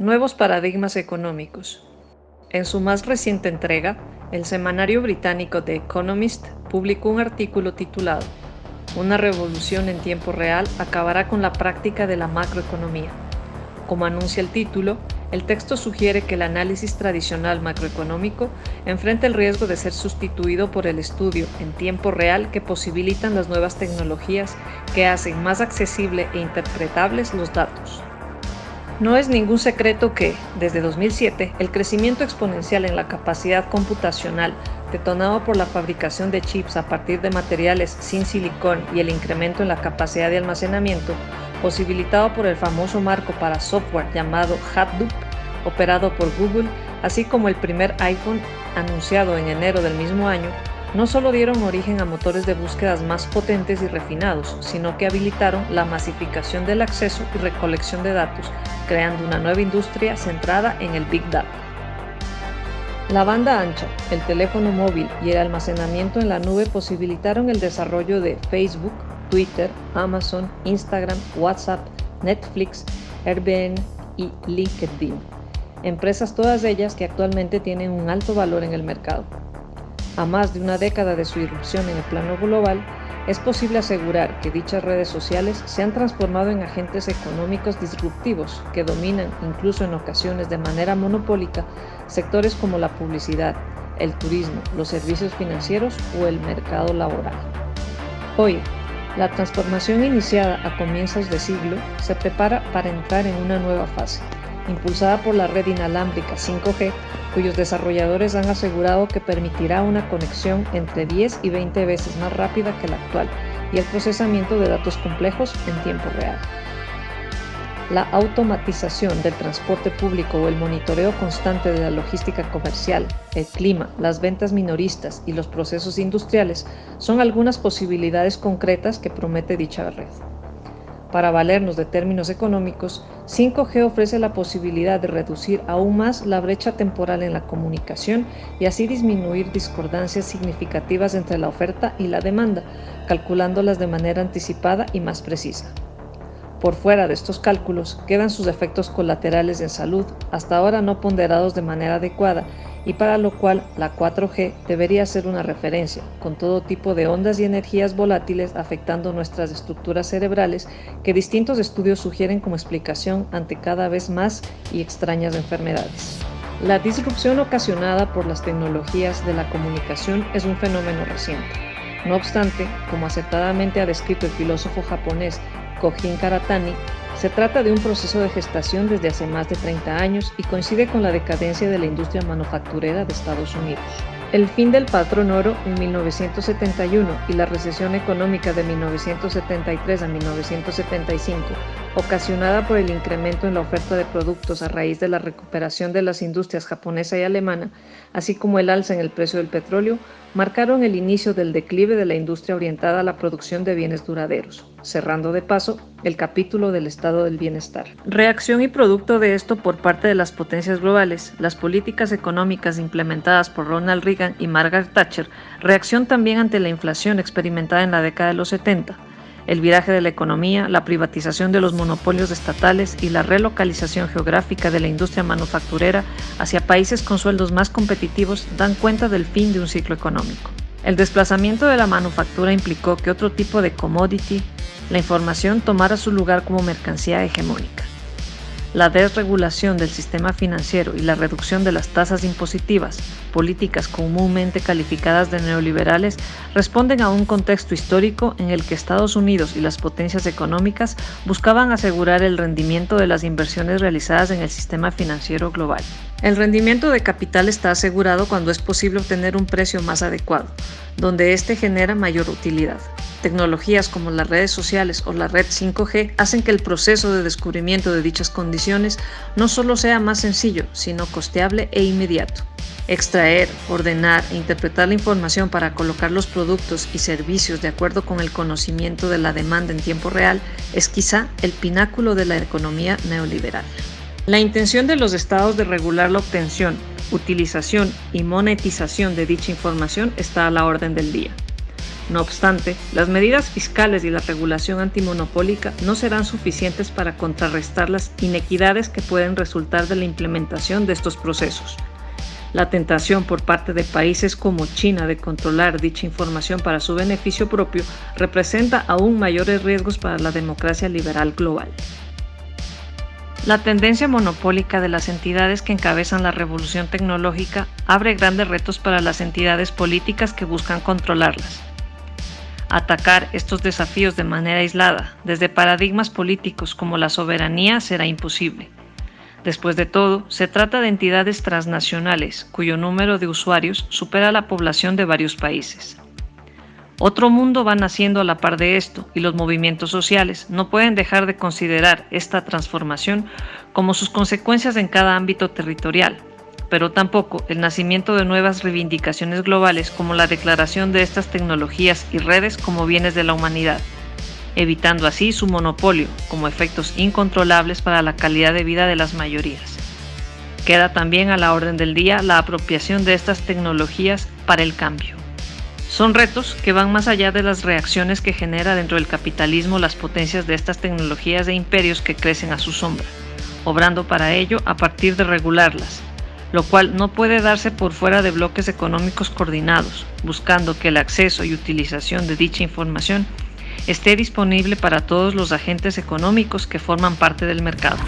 Nuevos paradigmas económicos. En su más reciente entrega, el semanario británico The Economist publicó un artículo titulado Una revolución en tiempo real acabará con la práctica de la macroeconomía. Como anuncia el título, el texto sugiere que el análisis tradicional macroeconómico enfrenta el riesgo de ser sustituido por el estudio en tiempo real que posibilitan las nuevas tecnologías que hacen más accesible e interpretables los datos. No es ningún secreto que, desde 2007, el crecimiento exponencial en la capacidad computacional, detonado por la fabricación de chips a partir de materiales sin silicón y el incremento en la capacidad de almacenamiento, posibilitado por el famoso marco para software llamado Hadoop, operado por Google, así como el primer iPhone anunciado en enero del mismo año, no solo dieron origen a motores de búsquedas más potentes y refinados, sino que habilitaron la masificación del acceso y recolección de datos, creando una nueva industria centrada en el Big Data. La banda ancha, el teléfono móvil y el almacenamiento en la nube posibilitaron el desarrollo de Facebook, Twitter, Amazon, Instagram, WhatsApp, Netflix, Airbnb y LinkedIn, empresas todas ellas que actualmente tienen un alto valor en el mercado. A más de una década de su irrupción en el plano global, es posible asegurar que dichas redes sociales se han transformado en agentes económicos disruptivos que dominan, incluso en ocasiones de manera monopólica, sectores como la publicidad, el turismo, los servicios financieros o el mercado laboral. Hoy, la transformación iniciada a comienzos de siglo se prepara para entrar en una nueva fase, impulsada por la red inalámbrica 5G, cuyos desarrolladores han asegurado que permitirá una conexión entre 10 y 20 veces más rápida que la actual y el procesamiento de datos complejos en tiempo real. La automatización del transporte público o el monitoreo constante de la logística comercial, el clima, las ventas minoristas y los procesos industriales son algunas posibilidades concretas que promete dicha red. Para valernos de términos económicos, 5G ofrece la posibilidad de reducir aún más la brecha temporal en la comunicación y así disminuir discordancias significativas entre la oferta y la demanda, calculándolas de manera anticipada y más precisa. Por fuera de estos cálculos quedan sus efectos colaterales en salud, hasta ahora no ponderados de manera adecuada, y para lo cual la 4G debería ser una referencia, con todo tipo de ondas y energías volátiles afectando nuestras estructuras cerebrales que distintos estudios sugieren como explicación ante cada vez más y extrañas enfermedades. La disrupción ocasionada por las tecnologías de la comunicación es un fenómeno reciente. No obstante, como acertadamente ha descrito el filósofo japonés Kojin Karatani, se trata de un proceso de gestación desde hace más de 30 años y coincide con la decadencia de la industria manufacturera de Estados Unidos. El fin del patrón oro en 1971 y la recesión económica de 1973 a 1975, ocasionada por el incremento en la oferta de productos a raíz de la recuperación de las industrias japonesa y alemana, así como el alza en el precio del petróleo, marcaron el inicio del declive de la industria orientada a la producción de bienes duraderos, cerrando de paso el capítulo del estado del bienestar. Reacción y producto de esto por parte de las potencias globales, las políticas económicas implementadas por Ronald Reagan y Margaret Thatcher, reacción también ante la inflación experimentada en la década de los 70, el viraje de la economía, la privatización de los monopolios estatales y la relocalización geográfica de la industria manufacturera hacia países con sueldos más competitivos dan cuenta del fin de un ciclo económico. El desplazamiento de la manufactura implicó que otro tipo de commodity, la información, tomara su lugar como mercancía hegemónica. La desregulación del sistema financiero y la reducción de las tasas impositivas, políticas comúnmente calificadas de neoliberales, responden a un contexto histórico en el que Estados Unidos y las potencias económicas buscaban asegurar el rendimiento de las inversiones realizadas en el sistema financiero global. El rendimiento de capital está asegurado cuando es posible obtener un precio más adecuado, donde éste genera mayor utilidad. Tecnologías como las redes sociales o la red 5G hacen que el proceso de descubrimiento de dichas condiciones no solo sea más sencillo, sino costeable e inmediato. Extraer, ordenar e interpretar la información para colocar los productos y servicios de acuerdo con el conocimiento de la demanda en tiempo real es quizá el pináculo de la economía neoliberal. La intención de los estados de regular la obtención, utilización y monetización de dicha información está a la orden del día. No obstante, las medidas fiscales y la regulación antimonopólica no serán suficientes para contrarrestar las inequidades que pueden resultar de la implementación de estos procesos. La tentación por parte de países como China de controlar dicha información para su beneficio propio representa aún mayores riesgos para la democracia liberal global. La tendencia monopólica de las entidades que encabezan la revolución tecnológica abre grandes retos para las entidades políticas que buscan controlarlas. Atacar estos desafíos de manera aislada, desde paradigmas políticos como la soberanía, será imposible. Después de todo, se trata de entidades transnacionales cuyo número de usuarios supera la población de varios países. Otro mundo va naciendo a la par de esto y los movimientos sociales no pueden dejar de considerar esta transformación como sus consecuencias en cada ámbito territorial, pero tampoco el nacimiento de nuevas reivindicaciones globales como la declaración de estas tecnologías y redes como bienes de la humanidad, evitando así su monopolio como efectos incontrolables para la calidad de vida de las mayorías. Queda también a la orden del día la apropiación de estas tecnologías para el cambio. Son retos que van más allá de las reacciones que genera dentro del capitalismo las potencias de estas tecnologías e imperios que crecen a su sombra, obrando para ello a partir de regularlas, lo cual no puede darse por fuera de bloques económicos coordinados, buscando que el acceso y utilización de dicha información esté disponible para todos los agentes económicos que forman parte del mercado.